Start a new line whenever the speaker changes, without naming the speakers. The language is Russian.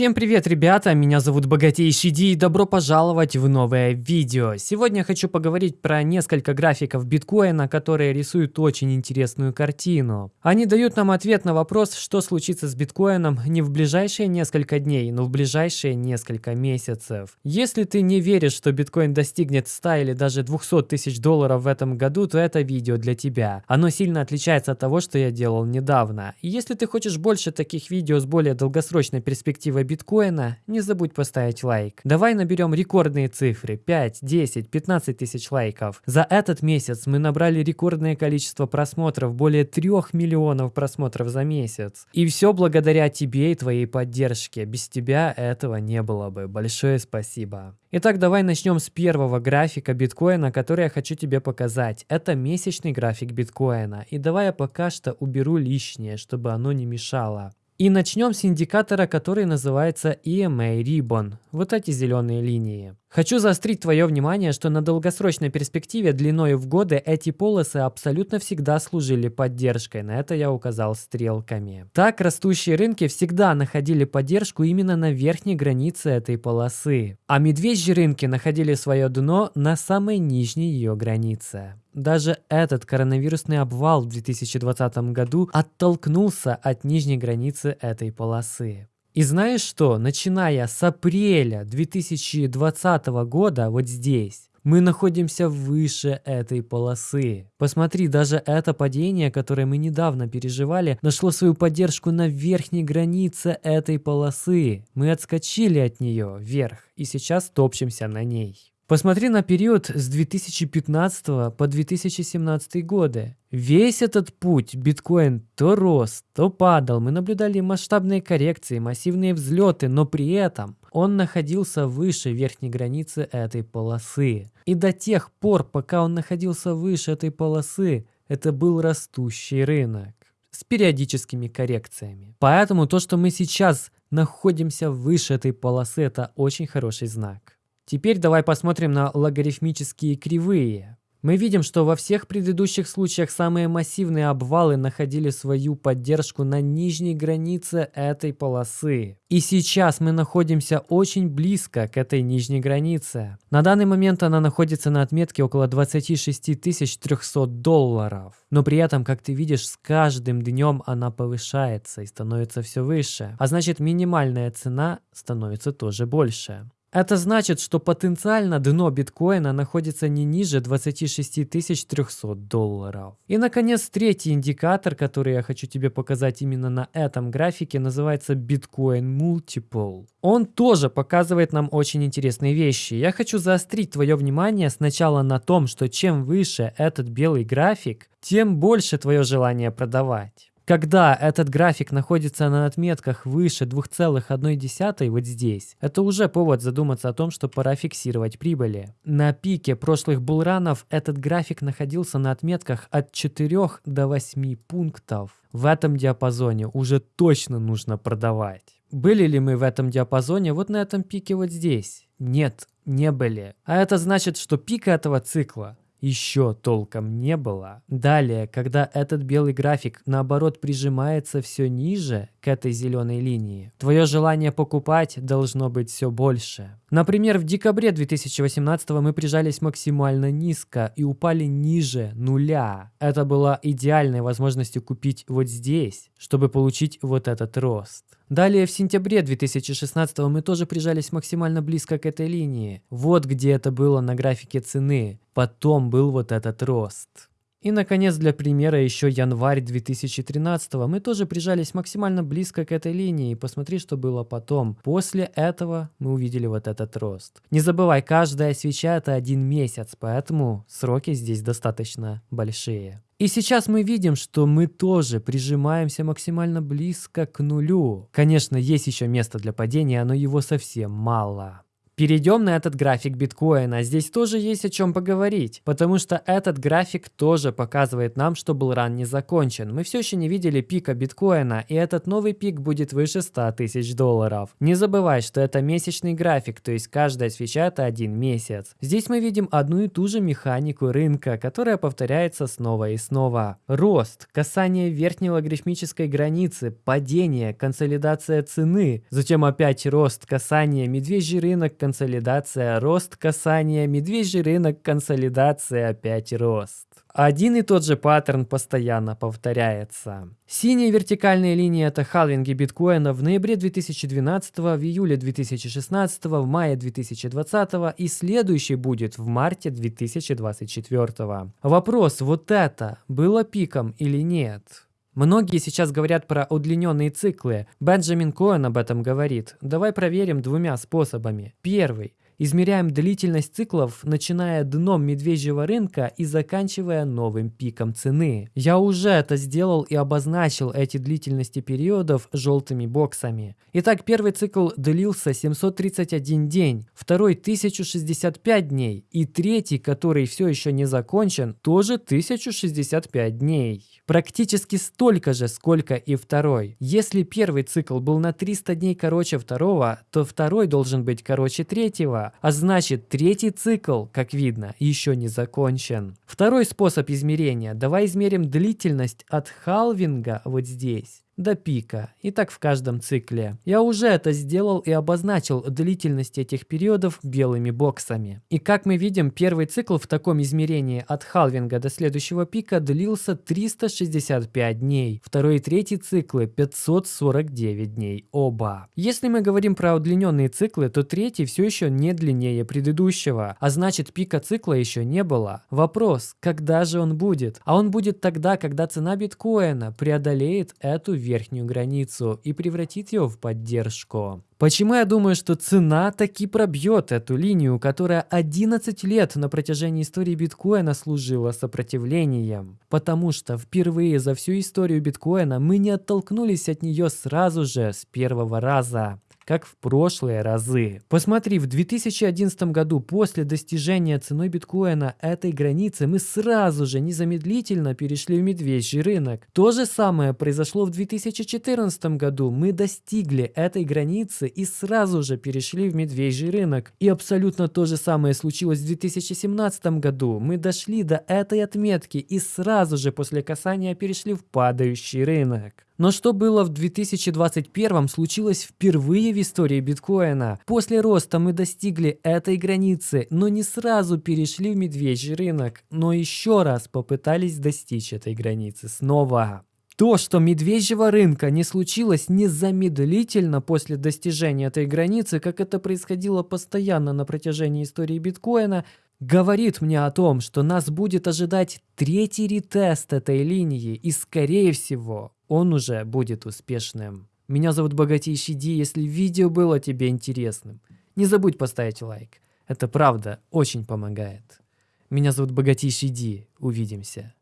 Всем привет, ребята! Меня зовут Богатейший Ди и добро пожаловать в новое видео. Сегодня хочу поговорить про несколько графиков биткоина, которые рисуют очень интересную картину. Они дают нам ответ на вопрос, что случится с биткоином не в ближайшие несколько дней, но в ближайшие несколько месяцев. Если ты не веришь, что биткоин достигнет 100 или даже 200 тысяч долларов в этом году, то это видео для тебя. Оно сильно отличается от того, что я делал недавно. И если ты хочешь больше таких видео с более долгосрочной перспективой биткоина, не забудь поставить лайк. Давай наберем рекордные цифры 5, 10, 15 тысяч лайков. За этот месяц мы набрали рекордное количество просмотров, более 3 миллионов просмотров за месяц. И все благодаря тебе и твоей поддержке. Без тебя этого не было бы. Большое спасибо. Итак, давай начнем с первого графика биткоина, который я хочу тебе показать. Это месячный график биткоина. И давай я пока что уберу лишнее, чтобы оно не мешало. И начнем с индикатора, который называется EMA Ribbon. Вот эти зеленые линии. Хочу заострить твое внимание, что на долгосрочной перспективе длиной в годы эти полосы абсолютно всегда служили поддержкой, на это я указал стрелками. Так, растущие рынки всегда находили поддержку именно на верхней границе этой полосы, а медвежьи рынки находили свое дно на самой нижней ее границе. Даже этот коронавирусный обвал в 2020 году оттолкнулся от нижней границы этой полосы. И знаешь что, начиная с апреля 2020 года, вот здесь, мы находимся выше этой полосы. Посмотри, даже это падение, которое мы недавно переживали, нашло свою поддержку на верхней границе этой полосы. Мы отскочили от нее вверх и сейчас топчемся на ней. Посмотри на период с 2015 по 2017 годы. Весь этот путь биткоин то рос, то падал. Мы наблюдали масштабные коррекции, массивные взлеты, но при этом он находился выше верхней границы этой полосы. И до тех пор, пока он находился выше этой полосы, это был растущий рынок с периодическими коррекциями. Поэтому то, что мы сейчас находимся выше этой полосы, это очень хороший знак. Теперь давай посмотрим на логарифмические кривые. Мы видим, что во всех предыдущих случаях самые массивные обвалы находили свою поддержку на нижней границе этой полосы. И сейчас мы находимся очень близко к этой нижней границе. На данный момент она находится на отметке около 26 300 долларов. Но при этом, как ты видишь, с каждым днем она повышается и становится все выше. А значит минимальная цена становится тоже больше. Это значит, что потенциально дно биткоина находится не ниже 26 300 долларов. И, наконец, третий индикатор, который я хочу тебе показать именно на этом графике, называется Bitcoin Multiple. Он тоже показывает нам очень интересные вещи. Я хочу заострить твое внимание сначала на том, что чем выше этот белый график, тем больше твое желание продавать. Когда этот график находится на отметках выше 2,1 вот здесь, это уже повод задуматься о том, что пора фиксировать прибыли. На пике прошлых булранов этот график находился на отметках от 4 до 8 пунктов. В этом диапазоне уже точно нужно продавать. Были ли мы в этом диапазоне вот на этом пике вот здесь? Нет, не были. А это значит, что пика этого цикла еще толком не было. Далее, когда этот белый график наоборот прижимается все ниже к этой зеленой линии, твое желание покупать должно быть все больше. Например, в декабре 2018 мы прижались максимально низко и упали ниже нуля. Это была идеальной возможностью купить вот здесь, чтобы получить вот этот рост. Далее в сентябре 2016 мы тоже прижались максимально близко к этой линии. Вот где это было на графике цены. Потом был вот этот рост. И, наконец, для примера еще январь 2013 мы тоже прижались максимально близко к этой линии. Посмотри, что было потом. После этого мы увидели вот этот рост. Не забывай, каждая свеча это один месяц, поэтому сроки здесь достаточно большие. И сейчас мы видим, что мы тоже прижимаемся максимально близко к нулю. Конечно, есть еще место для падения, но его совсем мало. Перейдем на этот график биткоина. Здесь тоже есть о чем поговорить, потому что этот график тоже показывает нам, что был ран не закончен. Мы все еще не видели пика биткоина, и этот новый пик будет выше 100 тысяч долларов. Не забывай, что это месячный график, то есть каждая свеча это один месяц. Здесь мы видим одну и ту же механику рынка, которая повторяется снова и снова. Рост, касание верхней логарифмической границы, падение, консолидация цены, затем опять рост, касание, медвежий рынок, консолидация, рост, касание, медвежий рынок, консолидация, опять рост. Один и тот же паттерн постоянно повторяется. Синяя вертикальная линия – это халвинги биткоина в ноябре 2012, в июле 2016, в мае 2020 и следующий будет в марте 2024. Вопрос, вот это было пиком или нет? Многие сейчас говорят про удлиненные циклы. Бенджамин Коэн об этом говорит. Давай проверим двумя способами. Первый. Измеряем длительность циклов, начиная дном медвежьего рынка и заканчивая новым пиком цены. Я уже это сделал и обозначил эти длительности периодов желтыми боксами. Итак, первый цикл длился 731 день, второй 1065 дней и третий, который все еще не закончен, тоже 1065 дней. Практически столько же, сколько и второй. Если первый цикл был на 300 дней короче второго, то второй должен быть короче третьего, а значит третий цикл, как видно, еще не закончен. Второй способ измерения. Давай измерим длительность от халвинга вот здесь до пика, и так в каждом цикле. Я уже это сделал и обозначил длительность этих периодов белыми боксами. И как мы видим, первый цикл в таком измерении от халвинга до следующего пика длился 365 дней, второй и третий циклы 549 дней оба. Если мы говорим про удлиненные циклы, то третий все еще не длиннее предыдущего, а значит пика цикла еще не было. Вопрос, когда же он будет? А он будет тогда, когда цена биткоина преодолеет эту верхнюю границу и превратит ее в поддержку. Почему я думаю, что цена таки пробьет эту линию, которая 11 лет на протяжении истории биткоина служила сопротивлением? Потому что впервые за всю историю биткоина мы не оттолкнулись от нее сразу же, с первого раза как в прошлые разы. Посмотри, в 2011 году после достижения ценой биткоина этой границы мы сразу же незамедлительно перешли в медвежий рынок. То же самое произошло в 2014 году. Мы достигли этой границы и сразу же перешли в медвежий рынок. И абсолютно то же самое случилось в 2017 году. Мы дошли до этой отметки и сразу же после касания перешли в падающий рынок. Но что было в 2021 случилось впервые в истории биткоина. После роста мы достигли этой границы, но не сразу перешли в медвежий рынок, но еще раз попытались достичь этой границы снова. То, что медвежьего рынка не случилось незамедлительно после достижения этой границы, как это происходило постоянно на протяжении истории биткоина, говорит мне о том, что нас будет ожидать третий ретест этой линии и, скорее всего, он уже будет успешным. Меня зовут Богатейший Ди, если видео было тебе интересным, не забудь поставить лайк. Это правда очень помогает. Меня зовут Богатейший Ди, увидимся.